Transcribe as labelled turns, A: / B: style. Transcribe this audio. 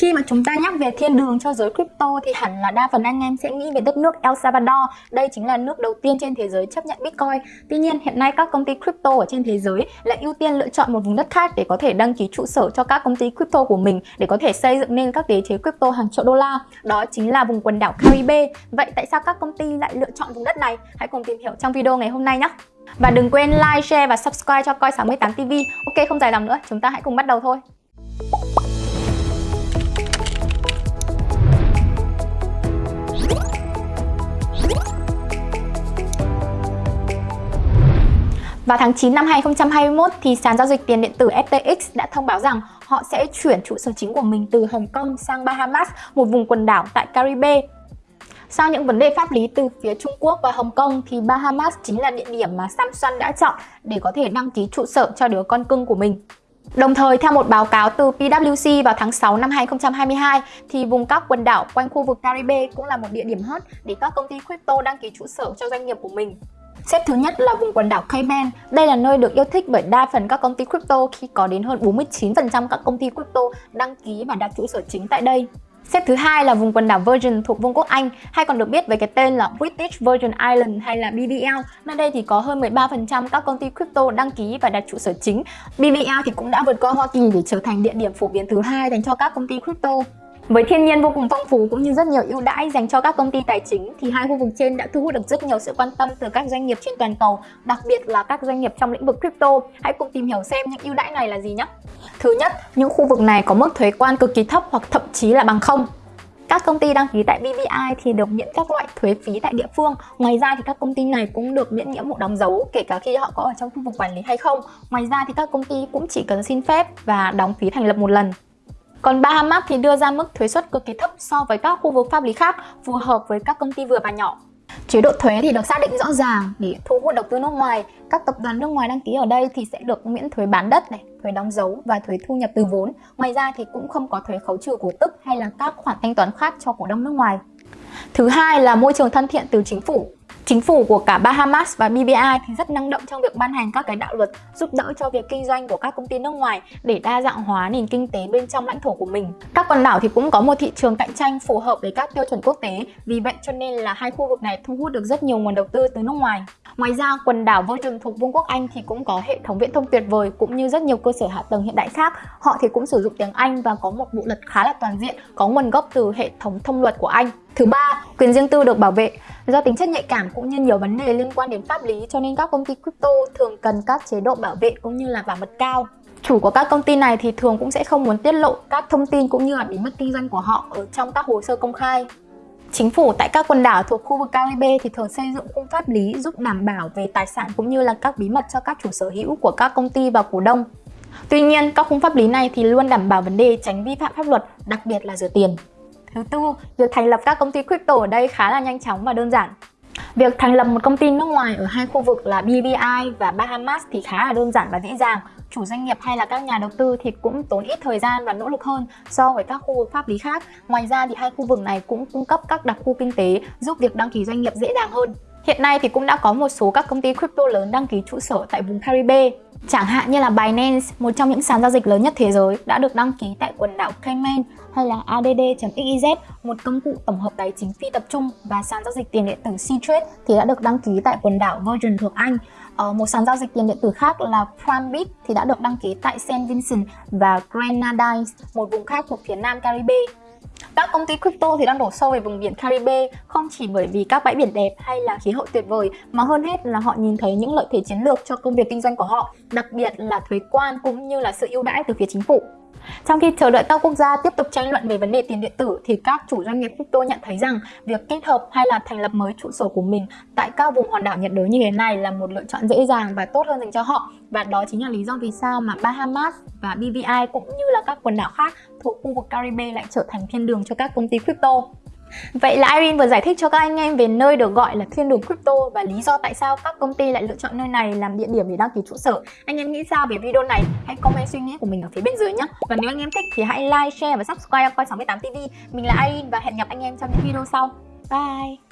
A: Khi mà chúng ta nhắc về thiên đường cho giới crypto thì hẳn là đa phần anh em sẽ nghĩ về đất nước El Salvador. Đây chính là nước đầu tiên trên thế giới chấp nhận Bitcoin. Tuy nhiên hiện nay các công ty crypto ở trên thế giới lại ưu tiên lựa chọn một vùng đất khác để có thể đăng ký trụ sở cho các công ty crypto của mình để có thể xây dựng nên các đế chế crypto hàng triệu đô la. Đó chính là vùng quần đảo Caribe. Vậy tại sao các công ty lại lựa chọn vùng đất này? Hãy cùng tìm hiểu trong video ngày hôm nay nhé. Và đừng quên like, share và subscribe cho Coi 68 TV. Ok, không dài dòng nữa, chúng ta hãy cùng bắt đầu thôi. Vào tháng 9 năm 2021 thì sàn giao dịch tiền điện tử FTX đã thông báo rằng họ sẽ chuyển trụ sở chính của mình từ Hồng Kông sang Bahamas, một vùng quần đảo tại Caribe. Sau những vấn đề pháp lý từ phía Trung Quốc và Hồng Kông thì Bahamas chính là địa điểm mà Samsung đã chọn để có thể đăng ký trụ sở cho đứa con cưng của mình. Đồng thời, theo một báo cáo từ PwC vào tháng 6 năm 2022, thì vùng các quần đảo quanh khu vực Caribe cũng là một địa điểm hot để các công ty crypto đăng ký trụ sở cho doanh nghiệp của mình. Xếp thứ nhất là vùng quần đảo Cayman. Đây là nơi được yêu thích bởi đa phần các công ty crypto, khi có đến hơn 49% các công ty crypto đăng ký và đặt trụ sở chính tại đây. Xếp thứ hai là vùng quần đảo Virgin thuộc Vương quốc Anh, hay còn được biết với cái tên là British Virgin Islands hay là BVL. Nơi đây thì có hơn 13% các công ty crypto đăng ký và đặt trụ sở chính. BVL thì cũng đã vượt qua Hoa Kỳ để trở thành địa điểm phổ biến thứ hai dành cho các công ty crypto. Với thiên nhiên vô cùng phong phú cũng như rất nhiều ưu đãi dành cho các công ty tài chính thì hai khu vực trên đã thu hút được rất nhiều sự quan tâm từ các doanh nghiệp trên toàn cầu, đặc biệt là các doanh nghiệp trong lĩnh vực crypto. Hãy cùng tìm hiểu xem những ưu đãi này là gì nhé. Thứ nhất, những khu vực này có mức thuế quan cực kỳ thấp hoặc thậm chí là bằng không. Các công ty đăng ký tại BBI thì được miễn các loại thuế phí tại địa phương. Ngoài ra thì các công ty này cũng được miễn nghĩa vụ đóng dấu kể cả khi họ có ở trong khu vực quản lý hay không. Ngoài ra thì các công ty cũng chỉ cần xin phép và đóng phí thành lập một lần. Còn Bahamas thì đưa ra mức thuế suất cực kỳ thấp so với các khu vực pháp lý khác, phù hợp với các công ty vừa và nhỏ. Chế độ thuế thì được xác định rõ ràng để thu hút đầu tư nước ngoài. Các tập đoàn nước ngoài đăng ký ở đây thì sẽ được miễn thuế bán đất này, thuế đóng dấu và thuế thu nhập từ vốn. Ngoài ra thì cũng không có thuế khấu trừ cổ tức hay là các khoản thanh toán khác cho cổ đông nước ngoài. Thứ hai là môi trường thân thiện từ chính phủ. Chính phủ của cả Bahamas và BVI thì rất năng động trong việc ban hành các cái đạo luật giúp đỡ cho việc kinh doanh của các công ty nước ngoài để đa dạng hóa nền kinh tế bên trong lãnh thổ của mình. Các quần đảo thì cũng có một thị trường cạnh tranh phù hợp với các tiêu chuẩn quốc tế, vì vậy cho nên là hai khu vực này thu hút được rất nhiều nguồn đầu tư từ nước ngoài. Ngoài ra, quần đảo Virgin thuộc Vương quốc Anh thì cũng có hệ thống viễn thông tuyệt vời cũng như rất nhiều cơ sở hạ tầng hiện đại khác. Họ thì cũng sử dụng tiếng Anh và có một bộ luật khá là toàn diện, có nguồn gốc từ hệ thống thông luật của Anh. Thứ ba, quyền riêng tư được bảo vệ. Do tính chất nhạy cảm cũng như nhiều vấn đề liên quan đến pháp lý cho nên các công ty crypto thường cần các chế độ bảo vệ cũng như là bảo mật cao. Chủ của các công ty này thì thường cũng sẽ không muốn tiết lộ các thông tin cũng như là bí mật kinh doanh của họ ở trong các hồ sơ công khai. Chính phủ tại các quần đảo thuộc khu vực Caribe thì thường xây dựng khung pháp lý giúp đảm bảo về tài sản cũng như là các bí mật cho các chủ sở hữu của các công ty và cổ đông. Tuy nhiên, các khung pháp lý này thì luôn đảm bảo vấn đề tránh vi phạm pháp luật, đặc biệt là rửa tiền. Thứ tư, việc thành lập các công ty crypto ở đây khá là nhanh chóng và đơn giản. Việc thành lập một công ty nước ngoài ở hai khu vực là BVI và Bahamas thì khá là đơn giản và dễ dàng. Chủ doanh nghiệp hay là các nhà đầu tư thì cũng tốn ít thời gian và nỗ lực hơn so với các khu vực pháp lý khác. Ngoài ra thì hai khu vực này cũng cung cấp các đặc khu kinh tế giúp việc đăng ký doanh nghiệp dễ dàng hơn. Hiện nay thì cũng đã có một số các công ty crypto lớn đăng ký trụ sở tại vùng Caribe. Chẳng hạn như là Binance, một trong những sàn giao dịch lớn nhất thế giới, đã được đăng ký tại quần đảo Cayman hay là ADD.xyz, một công cụ tổng hợp tài chính phi tập trung và sàn giao dịch tiền điện tử Ctrade thì đã được đăng ký tại quần đảo Virgin thuộc Anh. Ờ, một sàn giao dịch tiền điện tử khác là Primebit thì đã được đăng ký tại Saint Vincent và Grenadines, một vùng khác thuộc phía nam Caribe. Các công ty crypto thì đang đổ sâu về vùng biển Caribe không chỉ bởi vì các bãi biển đẹp hay là khí hậu tuyệt vời mà hơn hết là họ nhìn thấy những lợi thế chiến lược cho công việc kinh doanh của họ, đặc biệt là thuế quan cũng như là sự ưu đãi từ phía chính phủ. Trong khi chờ đợi các quốc gia tiếp tục tranh luận về vấn đề tiền điện tử thì các chủ doanh nghiệp crypto nhận thấy rằng việc kết hợp hay là thành lập mới trụ sở của mình tại các vùng hòn đảo nhiệt đới như thế này là một lựa chọn dễ dàng và tốt hơn dành cho họ và đó chính là lý do vì sao mà Bahamas và BVI cũng như là các quần đảo khác thuộc khu vực Caribe lại trở thành thiên đường cho các công ty crypto. Vậy là Irene vừa giải thích cho các anh em về nơi được gọi là thiên đường crypto và lý do tại sao các công ty lại lựa chọn nơi này làm địa điểm để đăng ký trụ sở. Anh em nghĩ sao về video này? Hãy comment suy nghĩ của mình ở phía bên dưới nhé. Và nếu anh em thích thì hãy like, share và subscribe coi 68 TV. Mình là Irene và hẹn gặp anh em trong những video sau. Bye!